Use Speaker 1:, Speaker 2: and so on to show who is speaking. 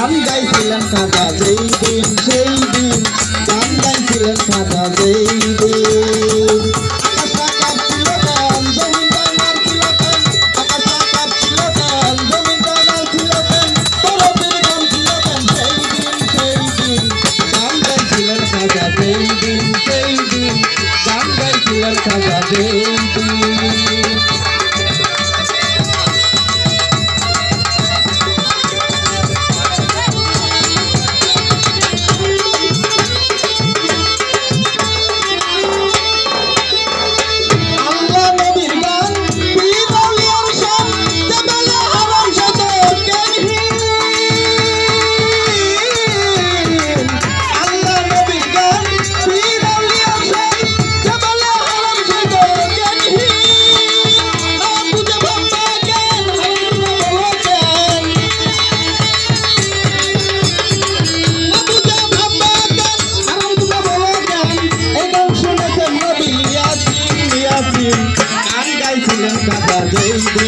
Speaker 1: I'm guys, I'm not a dream, dream, dream. সাদা দেই day.